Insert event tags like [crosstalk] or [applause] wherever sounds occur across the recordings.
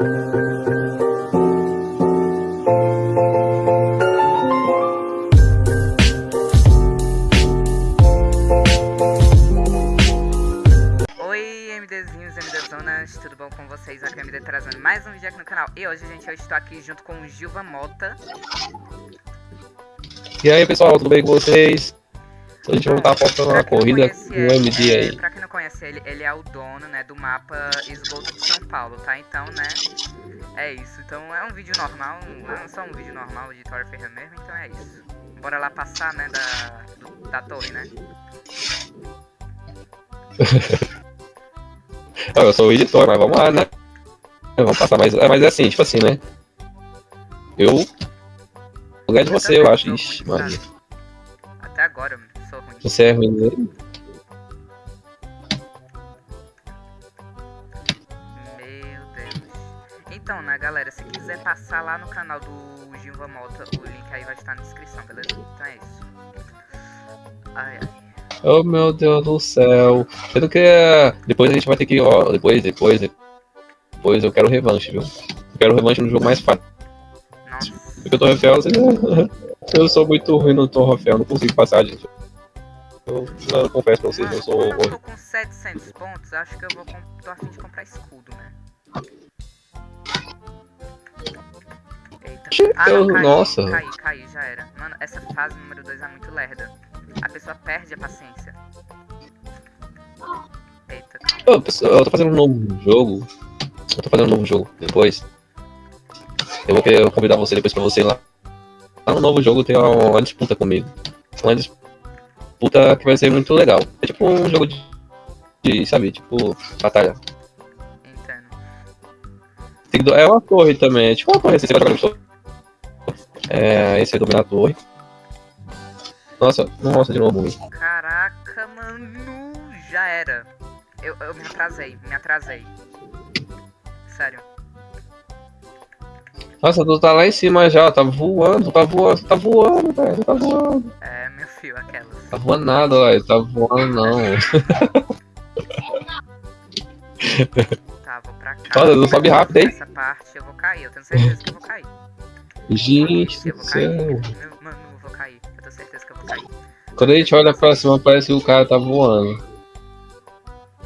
Tudo bom com vocês? Aqui é o MD trazendo mais um vídeo aqui no canal. E hoje, gente, eu estou aqui junto com o Gilva Mota. E aí pessoal, tudo bem com vocês? A gente vai estar quem não corrida ele, MD aí. Não conhece ele, ele é o dono, né, do mapa Esgoto de São Paulo, tá? Então, né, é isso. Então, é um vídeo normal, um- é só um vídeo normal de Tora Ferreira mesmo, então é isso. Bora lá passar, né, da, do- da torre, né? [laughs] Ah, eu sou o editor, mas vamos lá, né? Vamos passar, mas, é, mas é assim, tipo assim, né? Eu vou ganhar de você, eu acho. Ixi, mano. sabe? Até agora, eu ruim. Você é ruim, né? Então, né, galera, se quiser passar lá no canal do Gilva Mota, o link aí vai estar na descrição, beleza? Então é isso. Ai, ai. Oh meu Deus do céu. Sendo que depois a gente vai ter que, ó, depois, depois, depois eu quero revanche, viu? Eu quero revanche no jogo mais fácil. Nossa. Porque eu tô Rafael, você... [laughs] eu sou muito ruim no Tom Rafael, não consigo passar, gente. Eu, eu confesso pra vocês, Mano, eu sou eu tô com 700 pontos, acho que eu vou tô afim de comprar escudo, né? Eita. Ah, não, caí, nossa. caí, caí, já era. Mano, essa fase número 2 é muito lerda. A pessoa perde a paciência. Eita. Ô, pessoal, eu tô fazendo um novo jogo. Eu tô fazendo um novo jogo depois. Eu vou querer convidar você depois pra você ir lá. Lá no novo jogo tem uma, uma disputa comigo. Uma disputa que vai ser muito legal. É tipo um jogo de. de, sabe, tipo, batalha. É uma torre também, é tipo uma torre assim, você vai jogar no. É, esse é torre. Nossa, nossa, de novo. Caraca, mano, já era. Eu, eu me atrasei, me atrasei. Sério. Nossa, tu tá lá em cima já, tá voando, tá voando, tá voando, velho, tá voando. É, meu filho, aquelas. Tá voando nada, velho, tá voando não. Tá, vou pra cá. Olha, não sobe rápido, hein? Essa parte eu vou cair, eu tenho certeza que eu vou cair. Gente do céu. Mano, eu vou cair. Eu tenho certeza que eu vou cair. Quando a gente olha pra cima, parece que o cara tá voando.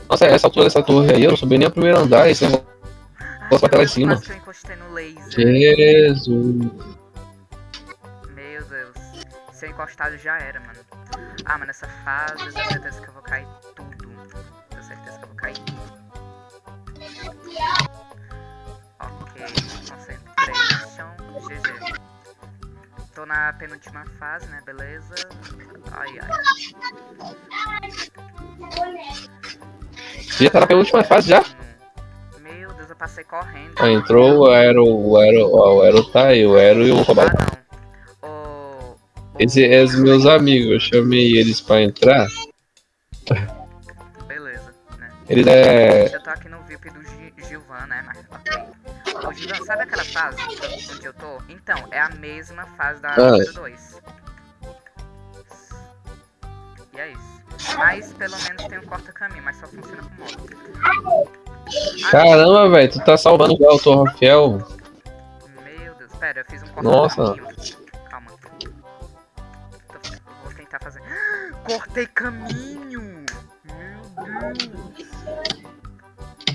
Nossa, essa altura dessa torre aí, eu não subi nem a primeiro andar, esse negócio vai até lá em cima. eu encostei no laser. Jesus. Meu Deus. Se eu encostado já era, mano. Ah, mano, essa fase eu tenho certeza que eu vou cair tudo. Tô na penúltima fase, né? Beleza. Ai, ai. Você já tá na penúltima fase já? Meu Deus, eu passei correndo. Ó, entrou o Aero, o Aero, ó, o Aero tá aí, o Aero e o Robaldo. Ah, não. O... Esses é os meus amigos, eu chamei eles pra entrar. Beleza, né? Eles é. Eu tô aqui no VIP do Gi- Gilvan, né? Mas Gilvan, sabe aquela fase que eu- onde eu tô? Então, é a mesma fase da Ah. número 2. E é isso. Mas pelo menos tem um corta-caminho, mas só funciona com moto. Ah, Caramba, velho, tu tá salvando o Tom Rafael. Meu Deus, pera, eu fiz um Nossa. corta-caminho. Calma. Tô- eu vou tentar fazer. [gasps] Cortei caminho! Meu Deus!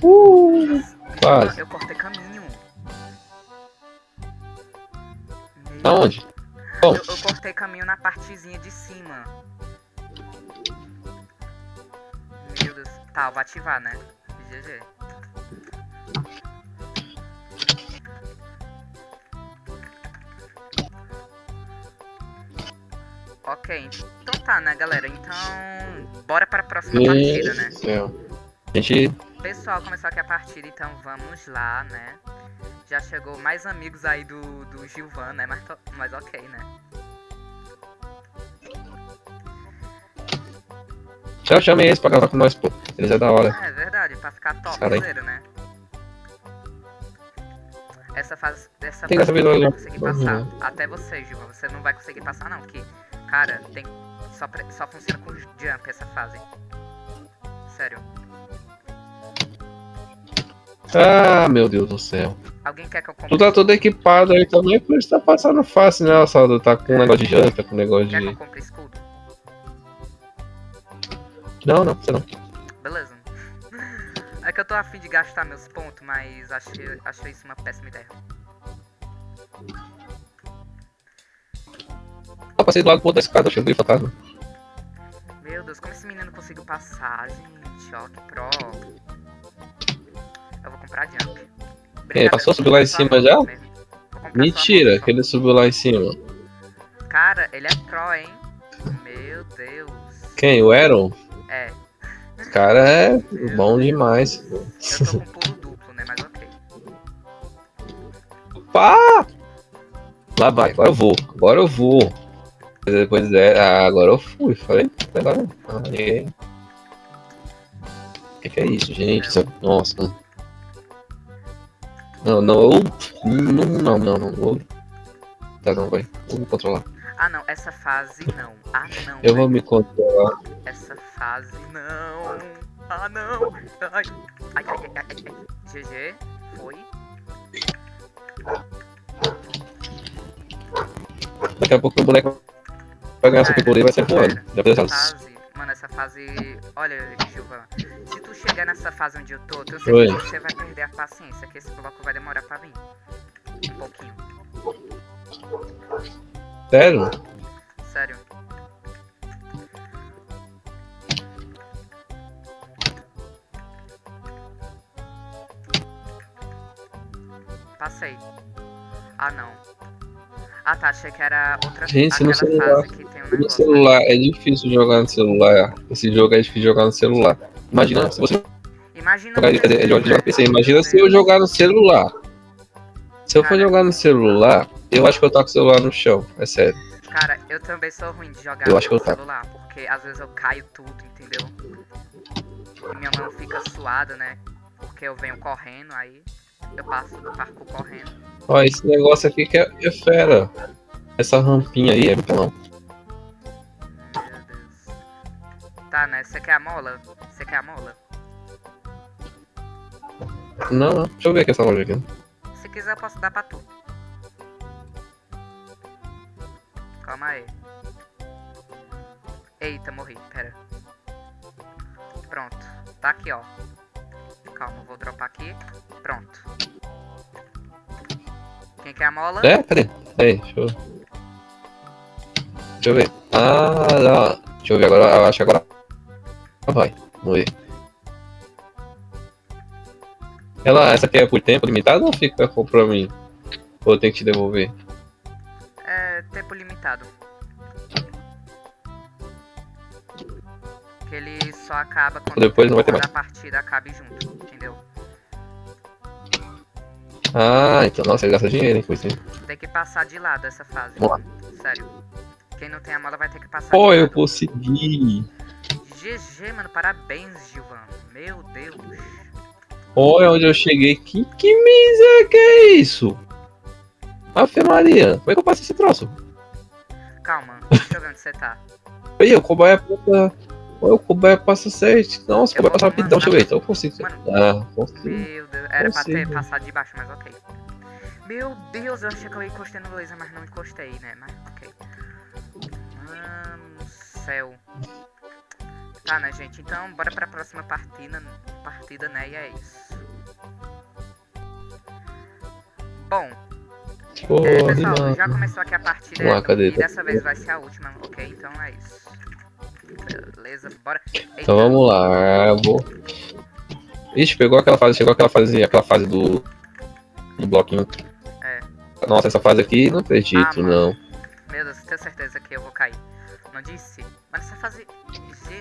Uh, quase. Eu cortei caminho. Meu Aonde? Eu, eu cortei caminho na partezinha de cima. Meu Deus. Tá, eu vou ativar, né? GG. Ok, então tá, né, galera? Então, bora para a próxima partida, né? Céu. Gente. Pessoal, começou aqui a partida, então vamos lá, né? Já chegou mais amigos aí do, do Gilvan, né? Mas, mas ok, né? Já chamei eles pra gravar com nós, pô. Eles é da hora. É verdade, pra ficar topzera, né? Essa fase, essa Tem fase eu não vou né? conseguir passar. Uhum. Até você, Gilvan, você não vai conseguir passar não, que, cara, tem só, pre- só funciona com jump essa fase. Sério. Ah, meu Deus do céu. Alguém quer que eu compre? Tu tá todo equipado aí também, por isso tá passando fácil, né, Saldo? Tá com um negócio de janta, com um negócio Quer que eu de. compre escudo? Não, não, você não. Beleza. É que eu tô afim de gastar meus pontos, mas achei, achei isso uma péssima ideia. Eu passei do lado pro outro da escada, achei o fantasma. Meu Deus, como esse menino conseguiu passar, gente? Ó, que pro. Eu vou comprar jump. Brincadeira, passou? eu vou Subiu lá em cima já? Mentira, que ele subiu lá em cima. Cara, ele é pro, hein? Meu Deus. Quem? O Aaron? É, Esse cara é bom demais. eu tô com pulo duplo, né? Mas ok. Pá! Lá vai, agora eu vou, agora eu vou. Depois é, ah, agora eu fui, falei, agora. Ah, ninguém. O que, que é isso, gente? É- Nossa. Não, não, eu. Não, não, não, não. Vou... Tá, não, vai. Vou me controlar. Ah, não, essa fase não. Ah, não. Eu vou velho. me controlar. Essa fase não. Ah, não. Ai, ai, ai, ai, ai. GG, foi. Daqui a pouco o boneco vai ganhar Cara, super e vai sair voando. essa dessas. Fase. Olha, Gilva, se tu chegar nessa fase onde eu tô, eu Oi. certeza que você vai perder a paciência, que esse bloco vai demorar pra vir. Um pouquinho. Sério? Sério. Passei. Ah, não. Ah, tá. Achei que era outra Gente, no celular. fase que tem um No celular, é difícil jogar no celular. Esse jogo é difícil jogar no celular. Imagina, se você Imagina jogar PC, imagina se eu jogar no celular. Se eu for Cara. jogar no celular, eu acho que eu taco o celular no chão, é sério. Cara, eu também sou ruim de jogar Eu no acho que eu taco. celular, porque às vezes eu caio tudo, entendeu? E minha mão fica suada, né? Porque eu venho correndo, aí eu passo do parkour correndo. Ó, esse negócio aqui que é, é fera. Essa rampinha aí é muito Deus. Tá, né? Você quer a mola? Você quer a mola? Não, não. Deixa eu ver aqui essa loja aqui. Se quiser, eu posso dar pra tu. Calma aí. Eita, morri. Pera. Pronto. Tá aqui, ó. Calma, vou dropar aqui. Pronto. Quem quer a mola? É? Cadê? Aí, deixa eu. Deixa eu ver. Ah, não. Deixa eu ver agora. Eu acho que agora. Vai. Vamos ver. Ela, essa aqui é por tempo limitado ou fica pra mim? Ou tenho que te devolver? É tempo limitado. Que ele só acaba quando, Depois não vai ter mais. a partida acabe junto, Ah, então, nossa, ele gasta dinheiro, hein, hein? Tem que passar de lado essa fase. Vamos Sério. Quem não tem a mola vai ter que passar Pô, eu consegui. GG, mano. Parabéns, Gilvan. Meu Deus. Olha onde eu cheguei. Que, que miséria que é isso? Ave Maria, como é que eu passo esse troço? Calma. Deixa eu ver onde você tá. Oi, o cobaia passa. Olha, o cobaia passa certo. Nossa, o vou passa rapidão. Deixa eu ver, então eu consigo. Ah, consigo. Meu Deus. Era pra ter Consigo. passado de baixo, mas ok. Meu Deus, eu achei que eu encostei no laser, mas não encostei, né? Mas ok. Mano, céu. Tá, né, gente? Então, bora pra próxima partida, partida né? E é isso. Bom, é, pessoal, já começou aqui a partida lá, e dessa vez vai ser a última, ok? Então é isso. Beleza, bora. Eita, Então vamos lá, vou. Ixi, pegou aquela fase, chegou aquela fase, aquela fase do. do bloquinho. É. Nossa, essa fase aqui não acredito, Ah, não. Meu Deus, tenho certeza que eu vou cair. Não disse? Mas essa fase.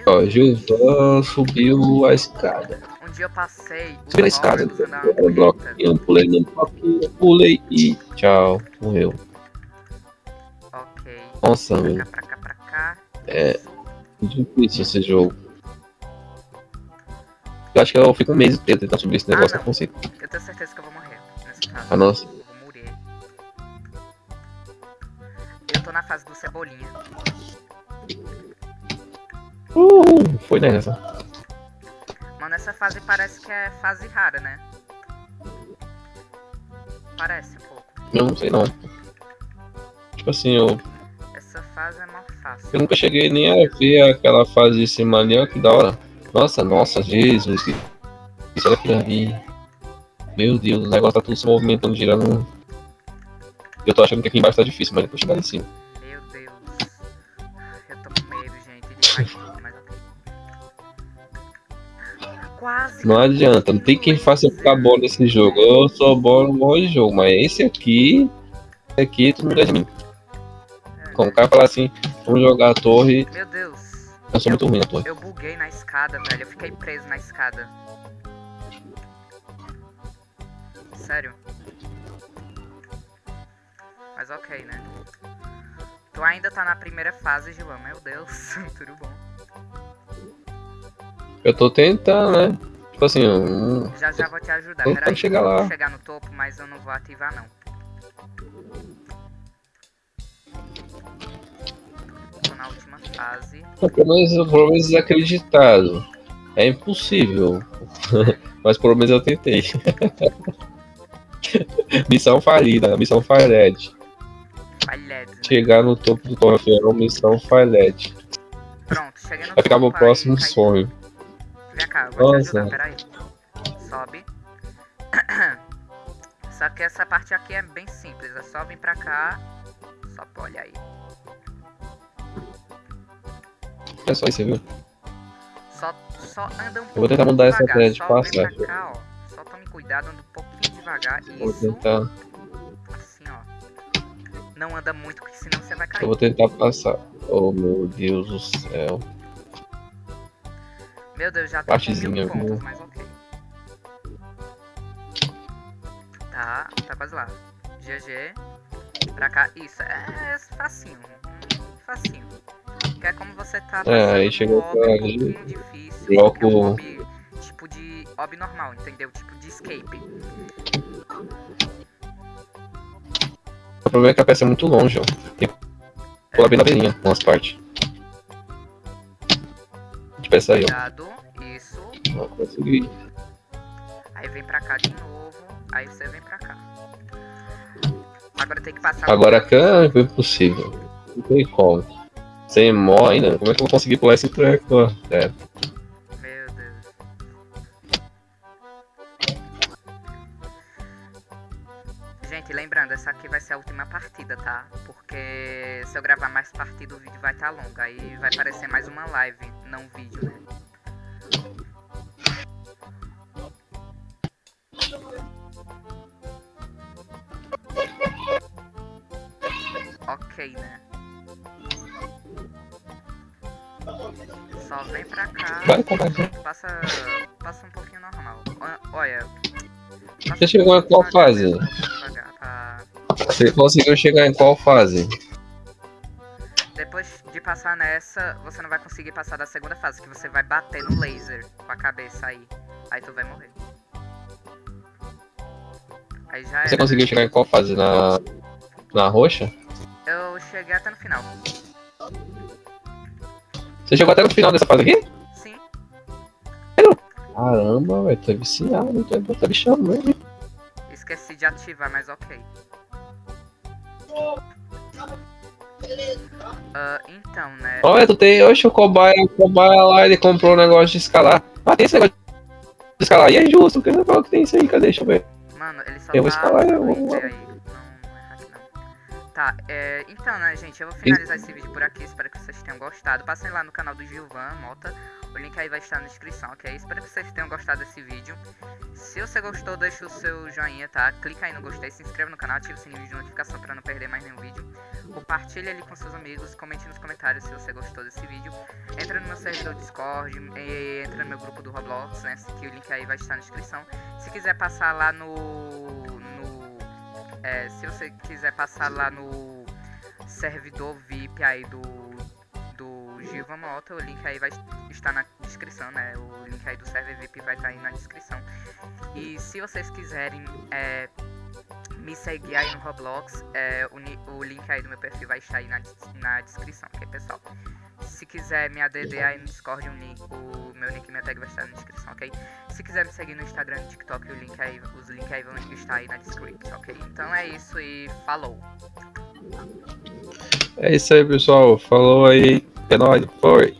Ó, Gilvan subiu a escada. um dia eu passei. Subi na escada, no bloquinho, pulei no bloquinho, pulei e tchau, morreu. Ok. Nossa, Pra meu, cá, pra cá, pra cá. É. difícil esse jogo. Eu acho que eu fico um mês inteiro tentando subir esse Ah, negócio, não. eu consigo. Eu tenho certeza que eu vou morrer nessa fase. Ah, nossa. Eu vou morrer. Eu tô na fase do Cebolinha. Uh, foi nessa. Mano, essa fase parece que é fase rara, né? Parece um pouco. Eu não sei não. Tipo assim, eu, eu nunca cheguei nem a ver aquela fase de cima ali, ó, que da hora. Nossa, nossa, Jesus. que- Isso olha aquilo ali. Meu Deus, o negócio tá tudo se movimentando, girando. Eu tô achando que aqui embaixo tá difícil, mas depois chegar lá em cima. Meu Deus. Eu tô com medo, gente. Quase. Não adianta, não tem quem faça eu ficar bom nesse jogo. Eu sou bom no de jogo, mas esse aqui. Esse aqui, tu não ganha de mim. Como o cara falar assim, vamos jogar a torre, Meu Deus. eu sou muito ruim na torre. Eu buguei na escada, velho. Eu fiquei preso na escada. Sério. Mas ok, né? Tu ainda tá na primeira fase, Gilão. Meu Deus. [laughs] Tudo bom. Eu tô tentando, né? Tipo assim, eu- Já já vou te ajudar. Peraí, chegar eu vou lá. chegar no topo, mas eu não vou ativar não. Última fase. pelo menos, pelo menos desacreditado. É impossível. [laughs] mas pelo menos eu tentei. [laughs] missão falida, missão falhete. Falhado. Chegar no topo do troféu, missão falhete. Pronto, cheguei no Vai ficar meu topo, próximo cai- sonho. Vem cá, vou te Nossa. ajudar, peraí. Sobe. [clears throat] Só que essa parte aqui é bem simples, é só vir pra cá. Só olha aí. É só isso, viu? Só, só anda um pouquinho vou tentar mudar essa devagar, ideia de passar. pra cá, ó. Só tome cuidado, anda um pouquinho devagar. Vou Isso, tentar, assim, ó. Não anda muito, porque senão você vai cair. eu vou tentar passar. Oh meu Deus do céu. Meu Deus, já tô com mil pontos, mas ok. Tá, tá quase lá. GG. Pra cá. Isso, é, é facinho. Facinho. Que é como você tá É, aí chegou pra um ali, pouquinho difícil. bloco- porque é um ob tipo de ob normal, entendeu? Tipo de escape. O problema é que a peça é muito longe, ó. Tem que pular bem na beirinha, umas partes. De peça aí, ó. Cuidado. Isso. Não consegui. Aí vem pra cá de novo. Aí você vem pra cá. Agora tem que passar. Agora cá foi possível. Não tem como. Sem mó ainda. Como é que eu vou conseguir pular esse treco, ó? É. Meu Deus. Gente, lembrando, essa aqui vai ser a última partida, tá? Porque se eu gravar mais partida, o vídeo vai estar longo. Aí vai parecer mais uma live, não vídeo, né? Ok, né? Só vem pra cá. Vai, vai, vai. Passa, passa um pouquinho normal. Olha. Você chegou em qual fase? Você conseguiu chegar em qual fase? Depois de passar nessa, você não vai conseguir passar da segunda fase, que você vai bater no laser com a cabeça aí. Aí tu vai morrer. Aí já Você era. conseguiu chegar em qual fase? Na. Na roxa? Eu cheguei até no final. Você chegou até no final dessa fase aqui? Sim. Caramba, velho, tô viciado, tô, tô bichando mesmo. Esqueci de ativar, mas ok. Ah, então, né? Olha, tu tem. Oxe, o cobaia, o cobaia lá, ele comprou um negócio de escalar. Ah, tem esse negócio de escalar. E é justo, que negócio que tem isso aí? Cadê? Deixa eu ver. Mano, ele só Eu vou tá escalar, eu vou- aí. Tá, é, então, né, gente, eu vou finalizar esse vídeo por aqui. Espero que vocês tenham gostado. Passem lá no canal do Gilvan Mota. O link aí vai estar na descrição, ok? Espero que vocês tenham gostado desse vídeo. Se você gostou, deixa o seu joinha, tá? Clica aí no gostei, se inscreva no canal, ative o sininho de notificação pra não perder mais nenhum vídeo. Compartilhe ali com seus amigos, comente nos comentários se você gostou desse vídeo. Entra no meu servidor Discord, e entra no meu grupo do Roblox, né? Que o link aí vai estar na descrição. Se quiser passar lá no é, se você quiser passar lá no servidor VIP aí do. do Gilva Mota, o link aí vai estar na descrição, né? O link aí do server VIP vai estar aí na descrição. E se vocês quiserem é, me seguir aí no Roblox, é, o, o link aí do meu perfil vai estar aí na, na descrição, ok pessoal? Se quiser me ADD aí no Discord, o, link, o meu nick e minha tag vai estar na descrição, ok? Se quiser me seguir no Instagram e TikTok, o link aí, os links aí vão estar aí na descrição, ok? Então é isso e falou! É isso aí, pessoal. Falou aí. É nóis. Foi.